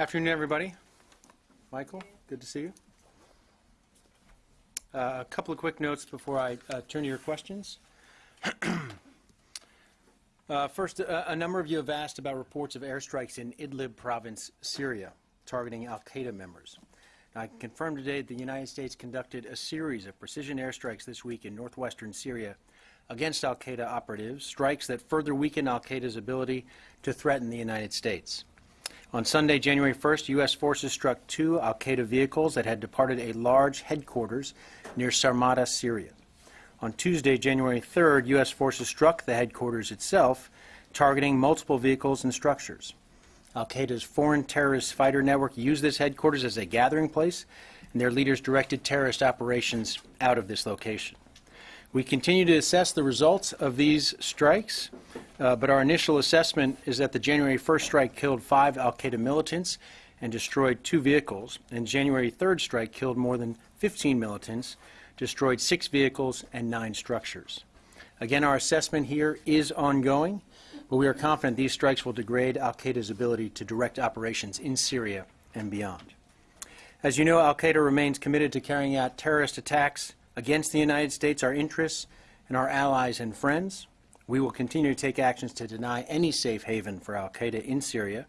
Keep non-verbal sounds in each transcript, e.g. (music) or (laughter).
Afternoon, everybody. Michael, good to see you. Uh, A couple of quick notes before I uh, turn to your questions. (clears throat) Uh, First, a a number of you have asked about reports of airstrikes in Idlib province, Syria, targeting al-Qaeda members. I can confirm today that the United States conducted a series of precision airstrikes this week in northwestern Syria against al-Qaeda operatives, strikes that further weaken al-Qaeda's ability to threaten the United States. On Sunday, January 1st, U.S. forces struck two al-Qaeda vehicles that had departed a large headquarters near Sarmada, Syria. On Tuesday, January 3rd, U.S. forces struck the headquarters itself, targeting multiple vehicles and structures. Al-Qaeda's foreign terrorist fighter network used this headquarters as a gathering place, and their leaders directed terrorist operations out of this location. We continue to assess the results of these strikes, uh, but our initial assessment is that the January 1st strike killed five al-Qaeda militants and destroyed two vehicles, and January 3rd strike killed more than 15 militants, destroyed six vehicles and nine structures. Again, our assessment here is ongoing, but we are confident these strikes will degrade al-Qaeda's ability to direct operations in Syria and beyond. As you know, al-Qaeda remains committed to carrying out terrorist attacks against the United States, our interests, and our allies and friends. We will continue to take actions to deny any safe haven for al-Qaeda in Syria,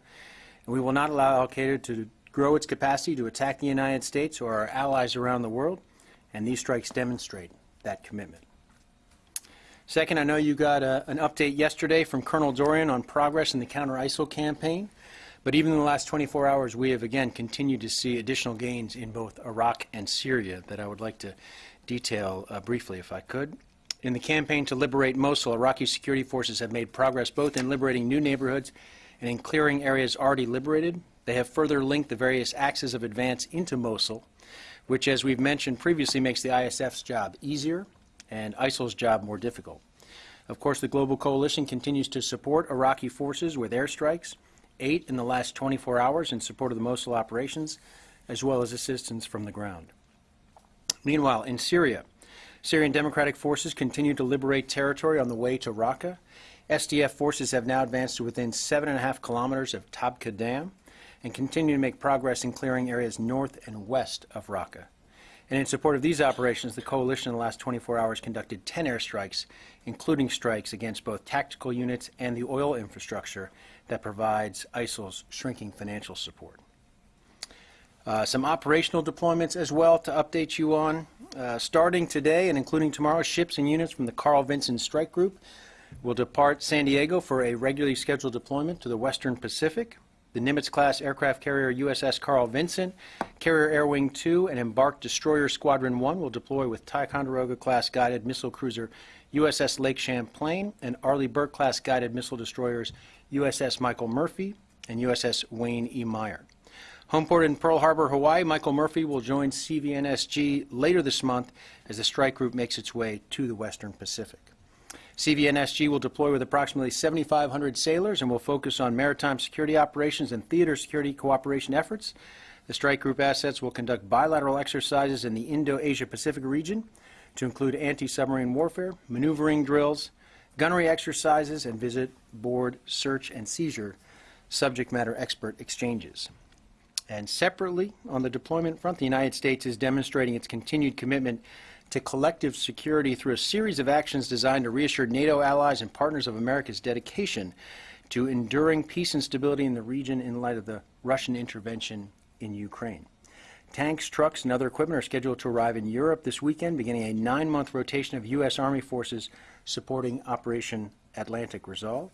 and we will not allow al-Qaeda to grow its capacity to attack the United States or our allies around the world, and these strikes demonstrate that commitment. Second, I know you got a, an update yesterday from Colonel Dorrian on progress in the counter-ISIL campaign, but even in the last 24 hours, we have again continued to see additional gains in both Iraq and Syria that I would like to detail uh, briefly if I could. In the campaign to liberate Mosul, Iraqi security forces have made progress both in liberating new neighborhoods and in clearing areas already liberated. They have further linked the various axes of advance into Mosul, which, as we've mentioned previously, makes the ISF's job easier and ISIL's job more difficult. Of course, the global coalition continues to support Iraqi forces with airstrikes, eight in the last 24 hours in support of the Mosul operations, as well as assistance from the ground. Meanwhile, in Syria, Syrian Democratic Forces continue to liberate territory on the way to Raqqa. SDF forces have now advanced to within seven and a half kilometers of Tabqa Dam and continue to make progress in clearing areas north and west of Raqqa. And in support of these operations, the coalition in the last 24 hours conducted 10 airstrikes, including strikes against both tactical units and the oil infrastructure that provides ISIL's shrinking financial support. Uh, some operational deployments as well to update you on. Uh, starting today and including tomorrow, ships and units from the Carl Vinson Strike Group will depart San Diego for a regularly scheduled deployment to the Western Pacific. The Nimitz-class aircraft carrier USS Carl Vinson, Carrier Air Wing 2, and embarked destroyer Squadron 1 will deploy with Ticonderoga-class guided missile cruiser USS Lake Champlain and Arleigh Burke-class guided missile destroyers USS Michael Murphy and USS Wayne E. Meyer. Homeport in Pearl Harbor, Hawaii, Michael Murphy will join CVNSG later this month as the strike group makes its way to the Western Pacific. CVNSG will deploy with approximately 7,500 sailors and will focus on maritime security operations and theater security cooperation efforts. The strike group assets will conduct bilateral exercises in the Indo-Asia Pacific region to include anti-submarine warfare, maneuvering drills, gunnery exercises, and visit board search and seizure subject matter expert exchanges. And separately, on the deployment front, the United States is demonstrating its continued commitment to collective security through a series of actions designed to reassure NATO allies and partners of America's dedication to enduring peace and stability in the region in light of the Russian intervention in Ukraine. Tanks, trucks, and other equipment are scheduled to arrive in Europe this weekend, beginning a nine-month rotation of U.S. Army forces supporting Operation Atlantic Resolve.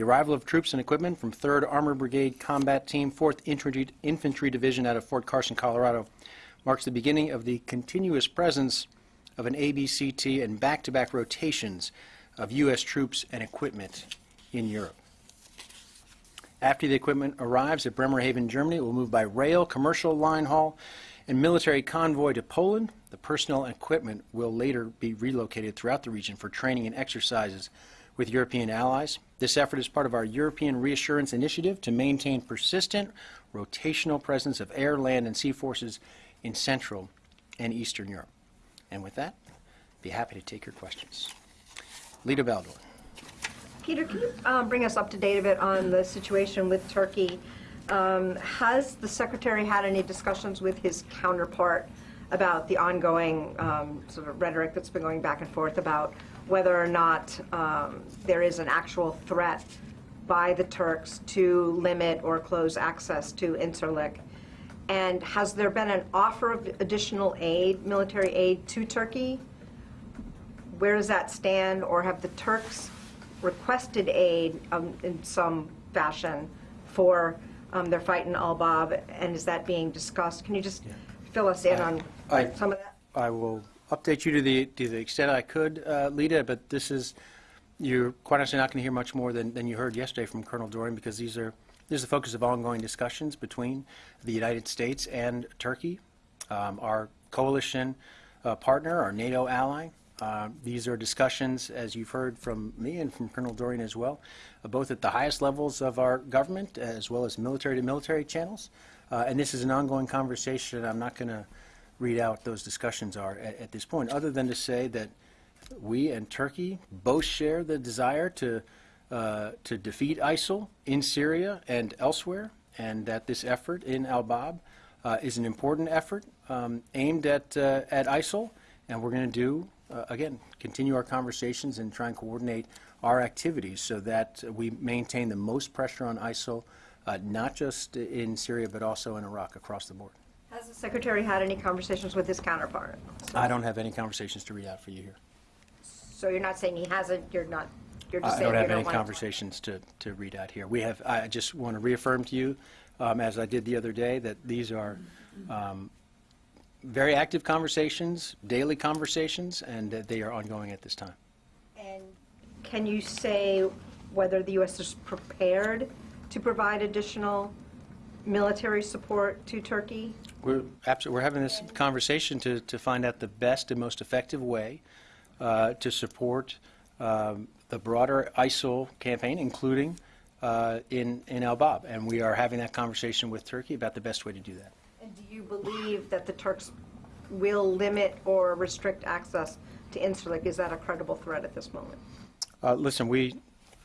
The arrival of troops and equipment from 3rd Armored Brigade Combat Team, 4th Infantry, Division out of Fort Carson, Colorado, marks the beginning of the continuous presence of an ABCT and back-to-back rotations of U.S. troops and equipment in Europe. After the equipment arrives at Bremerhaven, Germany, it will move by rail, commercial line haul, and military convoy to Poland. The personnel and equipment will later be relocated throughout the region for training and exercises with European allies. This effort is part of our European Reassurance Initiative to maintain persistent rotational presence of air, land, and sea forces in Central and Eastern Europe. And with that, be happy to take your questions. Lita Baldor. Peter, can you um, bring us up to date a bit on the situation with Turkey? Um, Has the secretary had any discussions with his counterpart about the ongoing um, sort of rhetoric that's been going back and forth about whether or not um, there is an actual threat by the Turks to limit or close access to Incirlik? And has there been an offer of additional aid, military aid to Turkey? Where does that stand, or have the Turks requested aid um, in some fashion for um, their fight in Al-Bab, and is that being discussed? Can you just fill us in on I- some of that? I will update you to the, to the extent I could, uh, Lita, but this is, you're quite honestly not going to hear much more than, than you heard yesterday from Colonel Dorrian, because these are, this is the focus of ongoing discussions between the United States and Turkey, um, our coalition uh, partner, our NATO ally. Uh, These are discussions, as you've heard from me and from Colonel Dorrian as well, uh, both at the highest levels of our government as well as military-to-military channels. Uh, And this is an ongoing conversation. I'm not going to read out those discussions are at, at this point, other than to say that we and Turkey both share the desire to, uh, to defeat ISIL in Syria and elsewhere, and that this effort in Al-Bab uh, is an important effort um, aimed at, uh, at ISIL, and we're going to do, uh, again, continue our conversations and try and coordinate our activities so that we maintain the most pressure on ISIL, uh, not just in Syria, but also in Iraq across the board. Has the secretary had any conversations with his counterpart? I don't have any conversations to read out for you here. So you're not saying he hasn't, you're not, you're just I saying don't you have don't any want to- conversations to, to read out here. We have, I just want to reaffirm to you, um, as I did the other day, that these are um, very active conversations, daily conversations, and that they are ongoing at this time. And can you say whether the U.S. is prepared to provide additional military support to Turkey? We're absolutely, we're having this conversation to, to find out the best and most effective way uh, to support um, the broader ISIL campaign, including uh, in, in Al-Bab. And we are having that conversation with Turkey about the best way to do that. And do you believe that the Turks will limit or restrict access to Incirlik? Is that a credible threat at this moment? Uh, Listen, we,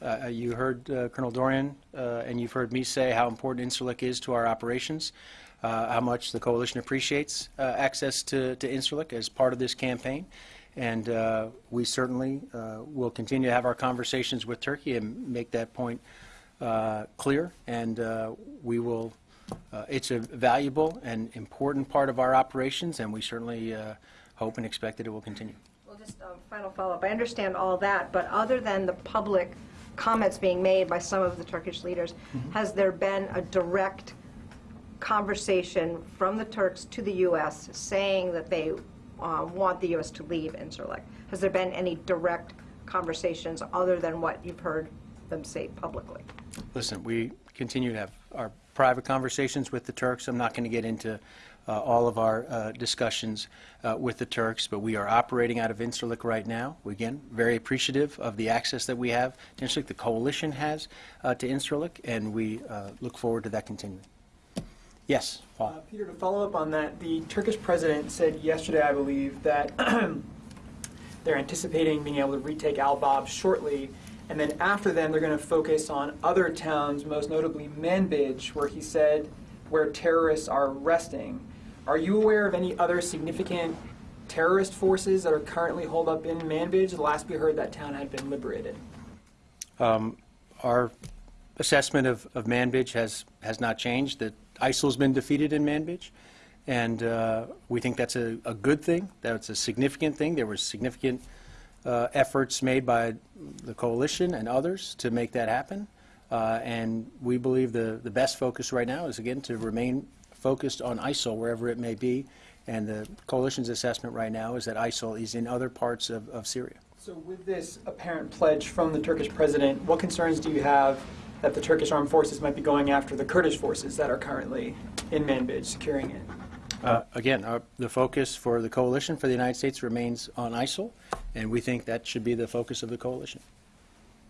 uh, you heard uh, Colonel Dorrian, uh, and you've heard me say how important Incirlik is to our operations, uh, how much the coalition appreciates uh, access to to Incirlik as part of this campaign. And uh, we certainly uh, will continue to have our conversations with Turkey and make that point uh, clear. And uh, we will, uh, it's a valuable and important part of our operations, and we certainly uh, hope and expect that it will continue. Well, just a final follow-up. I understand all that, but other than the public comments being made by some of the Turkish leaders, has there been a direct conversation from the Turks to the U.S. saying that they uh, want the U.S. to leave Incirlik? Has there been any direct conversations other than what you've heard them say publicly? Listen, we continue to have our private conversations with the Turks. I'm not going to get into uh, all of our uh, discussions uh, with the Turks, but we are operating out of Incirlik right now. We, Again, very appreciative of the access that we have to Incirlik, the coalition has uh, to Incirlik, and we uh, look forward to that continuing. Yes, Uh, Peter, to follow up on that, the Turkish president said yesterday, I believe, that (clears throat) they're anticipating being able to retake Al-Bab shortly, and then after then, they're going to focus on other towns, most notably Manbij, where he said where terrorists are resting. Are you aware of any other significant terrorist forces that are currently holed up in Manbij? The last we heard, that town had been liberated. Um, Our assessment of, of Manbij has, has not changed, that ISIL's been defeated in Manbij, and uh, we think that's a, a good thing, that's a significant thing. There were significant uh, efforts made by the coalition and others to make that happen, Uh, and we believe the, the best focus right now is, again, to remain focused on ISIL wherever it may be, and the coalition's assessment right now is that ISIL is in other parts of, of Syria. So with this apparent pledge from the Turkish president, what concerns do you have that the Turkish armed forces might be going after the Kurdish forces that are currently in Manbij, securing it? Uh, Again, our- the focus for the coalition for the United States remains on ISIL, and we think that should be the focus of the coalition.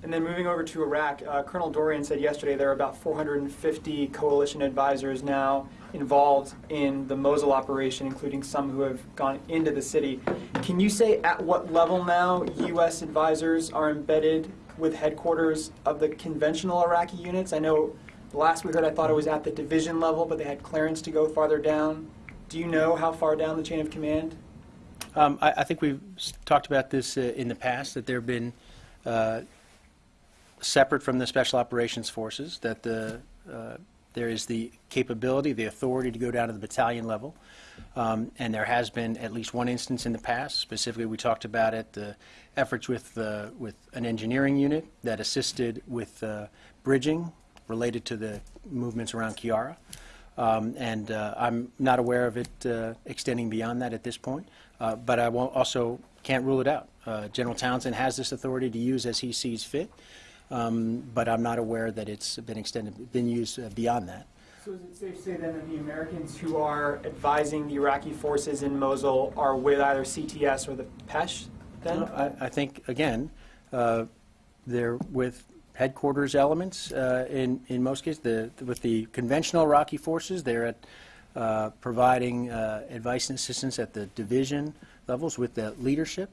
And then moving over to Iraq, uh, Colonel Dorrian said yesterday there are about 450 coalition advisors now involved in the Mosul operation, including some who have gone into the city. Can you say at what level now U.S. advisors are embedded with headquarters of the conventional Iraqi units? I know last we heard, I thought it was at the division level, but they had clearance to go farther down. Do you know how far down the chain of command? Um, I, I think we've talked about this uh, in the past, that there have been, uh, separate from the Special Operations Forces, that the, uh, there is the capability, the authority to go down to the battalion level. Um, And there has been at least one instance in the past, specifically, we talked about it, the efforts with, uh, with an engineering unit that assisted with uh, bridging related to the movements around Qayyarah. Um, And uh, I'm not aware of it uh, extending beyond that at this point, Uh, but I won't, also can't rule it out. Uh, General Townsend has this authority to use as he sees fit, um, but I'm not aware that it's been extended, been used uh, beyond that. So is it safe to say then that the Americans who are advising the Iraqi forces in Mosul are with either CTS or the Pesh then? I, I think, again, uh, they're with headquarters elements uh, in, in most cases. The, with the conventional Iraqi forces, they're at uh, providing uh, advice and assistance at the division levels with the leadership.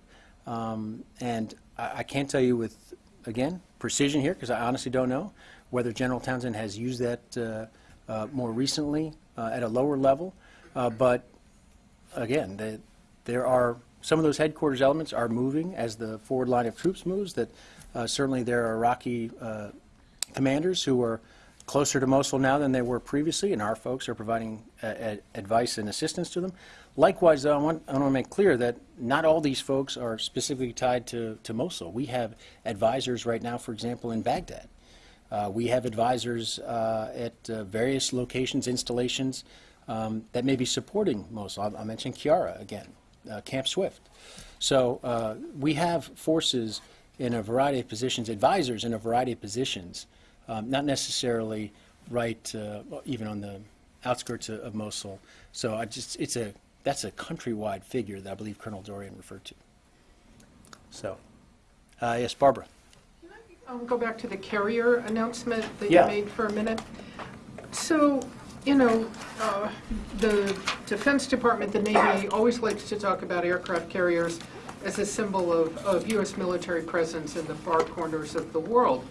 Um, And I, I can't tell you with, again, precision here, because I honestly don't know, whether General Townsend has used that uh, uh, more recently uh, at a lower level. But again, the, there are, some of those headquarters elements are moving as the forward line of troops moves, that certainly there are Iraqi commanders who are closer to Mosul now than they were previously, and our folks are providing uh, ad- advice and assistance to them. Likewise, though, I want, I want to make clear that not all these folks are specifically tied to, to Mosul. We have advisors right now, for example, in Baghdad. Uh, We have advisors uh, at uh, various locations, installations um, that may be supporting Mosul. I- mentioned Qayyarah again, uh, Camp Swift. So uh, we have forces in a variety of positions, advisors in a variety of positions, um, not necessarily right uh, even on the outskirts of of Mosul. So I just, it's a, that's a countrywide figure that I believe Colonel Dorrian referred to. So, uh, yes, Barbara. Can Um, Go back to the carrier announcement that Yeah. you made for a minute. So, you know, uh, the Defense Department, the Navy, always likes to talk about aircraft carriers as a symbol of, of U.S. military presence in the far corners of the world.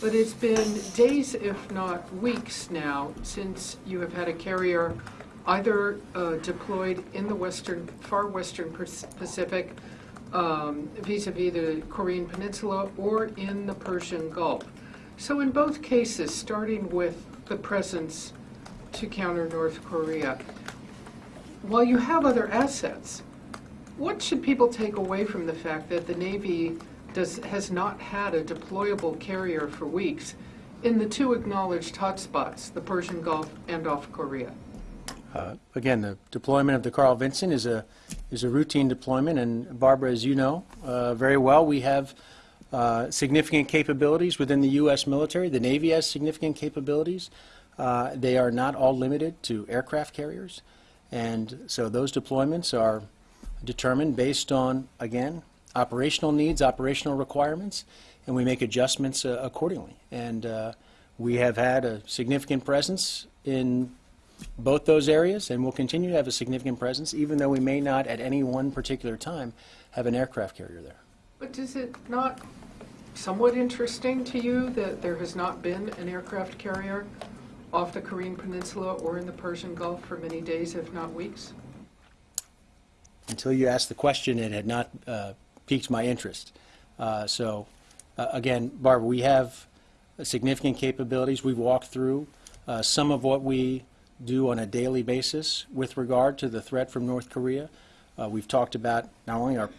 But it's been days, if not weeks now, since you have had a carrier either uh, deployed in the western, far western Pac- Pacific um, vis-à-vis the Korean Peninsula or in the Persian Gulf. So in both cases, starting with the presence to counter North Korea, while you have other assets, what should people take away from the fact that the Navy does, has not had a deployable carrier for weeks in the two acknowledged hotspots, the Persian Gulf and off Korea? Uh, Again, the deployment of the Carl Vinson is a, is a routine deployment, and Barbara, as you know uh, very well, we have uh, significant capabilities within the U.S. military. The Navy has significant capabilities. Uh, They are not all limited to aircraft carriers, and so those deployments are determined based on, again, operational needs, operational requirements, and we make adjustments uh, accordingly. And uh, we have had a significant presence in both those areas, and will continue to have a significant presence, even though we may not at any one particular time have an aircraft carrier there. But is it not somewhat interesting to you that there has not been an aircraft carrier off the Korean Peninsula or in the Persian Gulf for many days, if not weeks? Until you asked the question, it had not uh, piqued my interest. Uh, So, uh, again, Barbara, we have significant capabilities. We've walked through uh, some of what we do on a daily basis with regard to the threat from North Korea. Uh, We've talked about not only our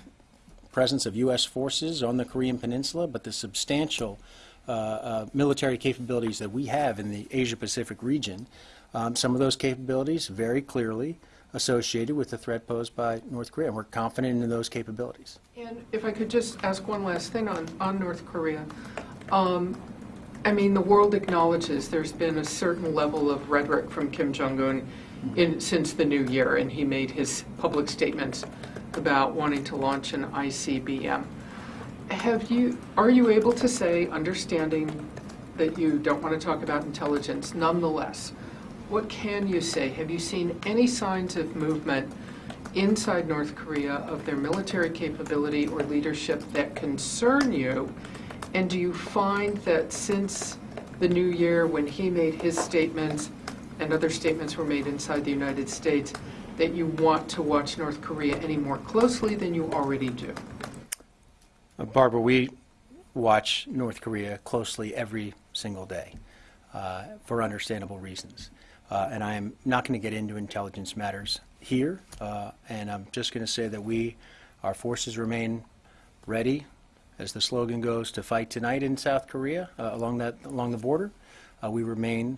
presence of U.S. forces on the Korean Peninsula, but the substantial uh, uh, military capabilities that we have in the Asia-Pacific region. Um, Some of those capabilities very clearly associated with the threat posed by North Korea, and we're confident in those capabilities. And if I could just ask one last thing on, on North Korea. Um, I mean, the world acknowledges there's been a certain level of rhetoric from Kim Jong-un in, since the new year, and he made his public statements about wanting to launch an ICBM. Have you, are you able to say, understanding that you don't want to talk about intelligence, nonetheless, what can you say? Have you seen any signs of movement inside North Korea of their military capability or leadership that concern you? And do you find that since the new year, when he made his statements and other statements were made inside the United States, that you want to watch North Korea any more closely than you already do? Uh, Barbara, we watch North Korea closely every single day uh, for understandable reasons. Uh, and I am not going to get into intelligence matters here, uh, and I'm just going to say that we, our forces remain ready, as the slogan goes, to fight tonight in South Korea uh, along that along the border. Uh, we remain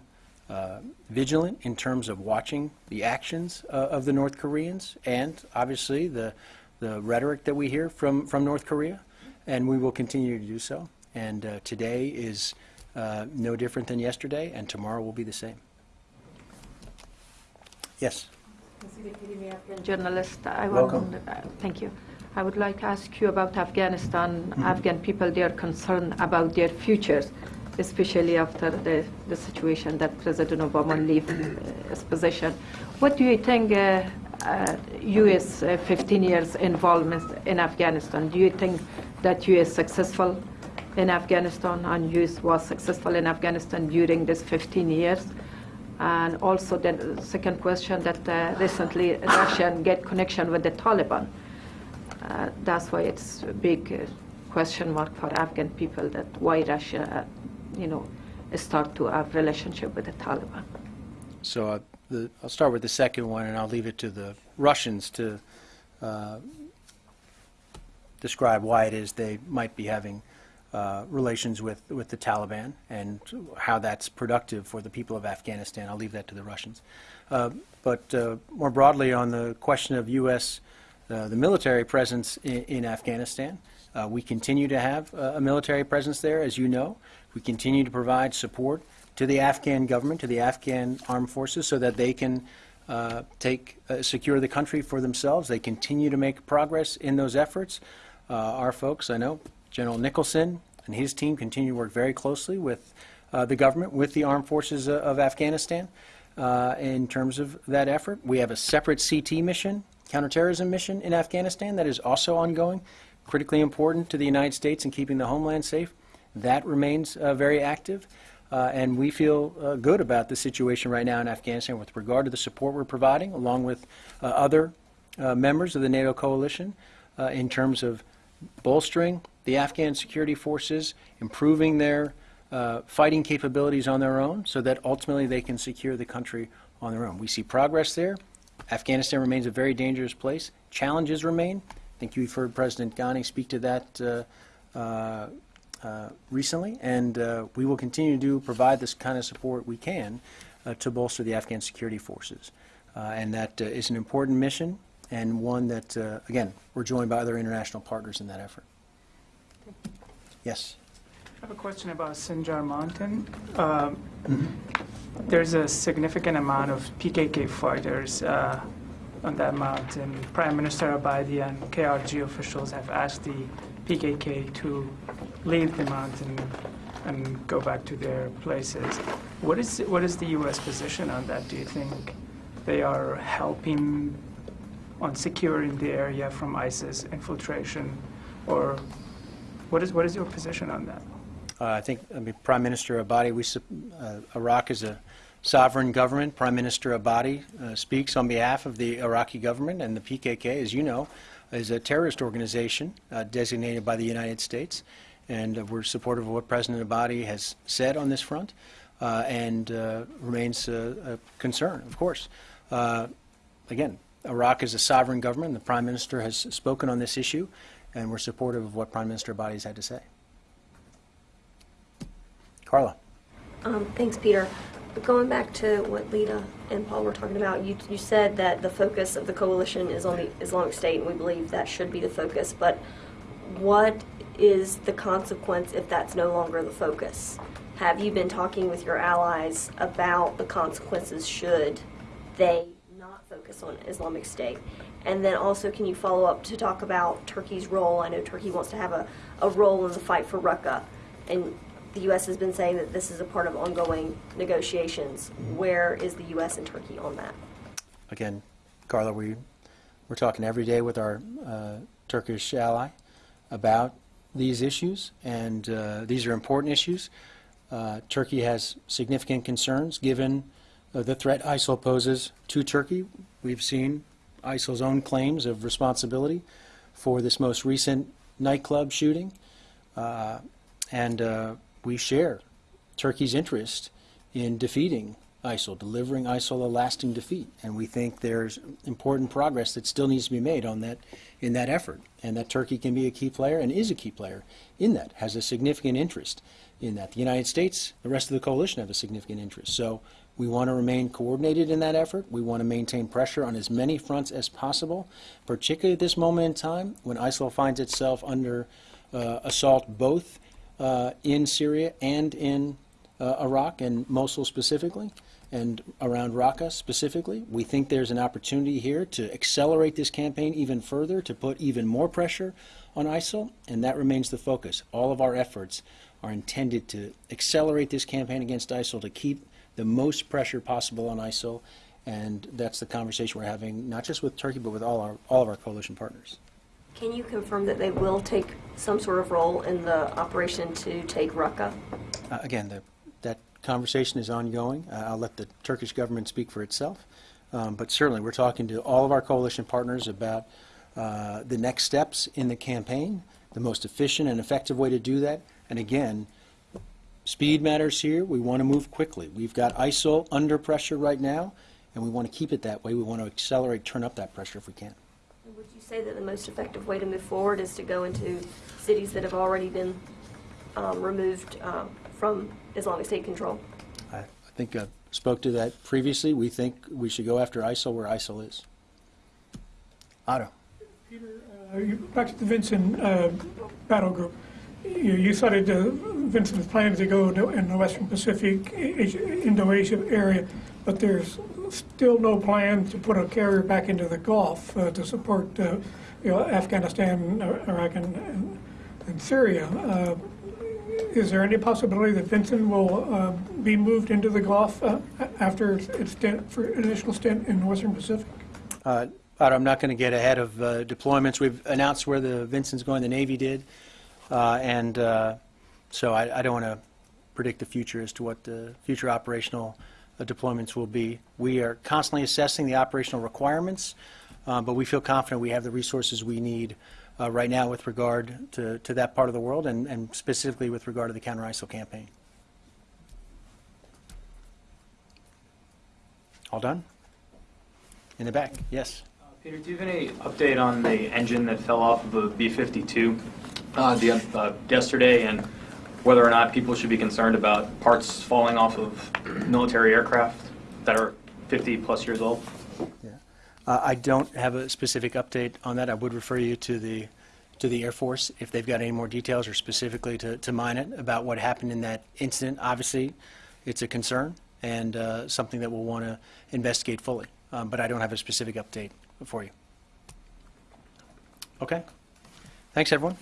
uh, vigilant in terms of watching the actions uh, of the North Koreans and obviously the the rhetoric that we hear from from North Korea, and we will continue to do so. And today is no different than yesterday, and tomorrow will be the same. Yes. journalist. I Welcome. want, uh, thank you. I would like to ask you about Afghanistan. Afghan people, they are concerned about their futures, especially after the, the situation that President Obama leave uh, his position. What do you think uh, uh, U.S. Uh, 15 years involvement in Afghanistan? Do you think that U.S. successful in Afghanistan and U.S. was successful in Afghanistan during this 15 years? And also the second question that uh, recently Russia get connection with the Taliban. Uh, that's why it's a big uh, question mark for Afghan people that why Russia, uh, you know, start to have relationship with the Taliban. So uh, the, I'll start with the second one, and I'll leave it to the Russians to describe why it is they might be having uh, relations with, with the Taliban and how that's productive for the people of Afghanistan. I'll leave that to the Russians. Uh, but uh, more broadly on the question of U.S. Uh, the military presence in, in Afghanistan, uh, we continue to have a military presence there, as you know. We continue to provide support to the Afghan government, to the Afghan armed forces, so that they can take secure the country for themselves. They continue to make progress in those efforts. Our folks, I know, General Nicholson and his team continue to work very closely with uh, the government, with the armed forces uh, of Afghanistan uh, in terms of that effort. We have a separate CT mission, counterterrorism mission in Afghanistan that is also ongoing, critically important to the United States in keeping the homeland safe. That remains uh, very active. Uh, and we feel uh, good about the situation right now in Afghanistan with regard to the support we're providing, along with uh, other uh, members of the NATO coalition, uh, in terms of bolstering the Afghan security forces, improving their uh, fighting capabilities on their own, so that ultimately they can secure the country on their own. We see progress there. Afghanistan remains a very dangerous place. Challenges remain. I think you've heard President Ghani speak to that uh, uh, uh, recently, and uh, we will continue to provide this kind of support we can uh, to bolster the Afghan security forces. And that is an important mission and one that, again, we're joined by other international partners in that effort. Yes. I have a question about Sinjar Mountain. Um, There's a significant amount of PKK fighters uh, on that mountain. Prime Minister Abadi and KRG officials have asked the PKK to leave the mountain and go back to their places. What is what is the U.S. position on that? Do you think they are helping on securing the area from ISIS infiltration, or what is what is your position on that? Uh, I think, I mean, Prime Minister Abadi, we, uh, Iraq is a sovereign government. Prime Minister Abadi uh, speaks on behalf of the Iraqi government, and the PKK, as you know, is a terrorist organization uh, designated by the United States. And uh, we're supportive of what President Abadi has said on this front, uh, and remains a concern, of course. Again, Iraq is a sovereign government. The Prime Minister has spoken on this issue, and we're supportive of what Prime Minister Abadi has had to say. Carla. Um, Thanks, Peter. Going back to what Lita and Paul were talking about, you, you said that the focus of the coalition is on the Islamic State, and we believe that should be the focus. But what is the consequence if that's no longer the focus? Have you been talking with your allies about the consequences should they not focus on Islamic State? And then also, can you follow up to talk about Turkey's role? I know Turkey wants to have a, a role in the fight for Raqqa, and the U.S. has been saying that this is a part of ongoing negotiations. Where is the U.S. and Turkey on that? Again, Carla, we, we're talking every day with our uh, Turkish ally about these issues, and uh, these are important issues. Uh, Turkey has significant concerns given uh, the threat ISIL poses to Turkey. We've seen ISIL's own claims of responsibility for this most recent nightclub shooting. Uh, and uh, we share Turkey's interest in defeating ISIL, delivering ISIL a lasting defeat. And we think there's important progress that still needs to be made on that, in that effort, and that Turkey can be a key player and is a key player in that, has a significant interest in that. The United States, the rest of the coalition have a significant interest. So we want to remain coordinated in that effort. We want to maintain pressure on as many fronts as possible, particularly at this moment in time when ISIL finds itself under uh, assault both uh, in Syria and in uh, Iraq and Mosul specifically, and around Raqqa specifically. We think there's an opportunity here to accelerate this campaign even further, to put even more pressure on ISIL, and that remains the focus. All of our efforts are intended to accelerate this campaign against ISIL, to keep the most pressure possible on ISIL, and that's the conversation we're having, not just with Turkey, but with all our all of our coalition partners. Can you confirm that they will take some sort of role in the operation to take Raqqa? Uh, Again, the- that conversation is ongoing. Uh, I'll let the Turkish government speak for itself. Um, But certainly, we're talking to all of our coalition partners about uh, the next steps in the campaign, the most efficient and effective way to do that. And again, speed matters here. We want to move quickly. We've got ISIL under pressure right now, and we want to keep it that way. We want to accelerate, turn up that pressure if we can. Would you say that the most effective way to move forward is to go into cities that have already been um, removed um, from Islamic State control? I I think I spoke to that previously. We think we should go after ISIL where ISIL is. Otto. Uh, you- Back to the Vinson uh, battle group. You you cited uh, Vinson's plan to go to- in the Western Pacific, Asia- Indo-Asia area, but there's still no plan to put a carrier back into the Gulf uh, to support, uh, you know, Afghanistan, uh, Iraq, and- and Syria. Uh, Is there any possibility that Vincent will uh, be moved into the Gulf after its stint, for additional stint in the Western Pacific? I'm not going to get ahead of deployments. We've announced where the Vinson's going, the Navy did, and uh, so I I don't want to predict the future as to what the future operational uh, deployments will be. We are constantly assessing the operational requirements, uh, but we feel confident we have the resources we need uh, right now with regard to to that part of the world, and and specifically with regard to the counter-ISIL campaign. All done? In the back, yes. Peter, do you have any update on the engine that fell off of a B-52 uh, the, uh, yesterday, and whether or not people should be concerned about parts falling off of military aircraft that are 50-plus years old? Uh, I don't have a specific update on that. I would refer you to the, to the Air Force if they've got any more details or specifically to, to Minot about what happened in that incident. Obviously, it's a concern and uh, something that we'll want to investigate fully, Um, but I don't have a specific update for you. Okay? Thanks, everyone.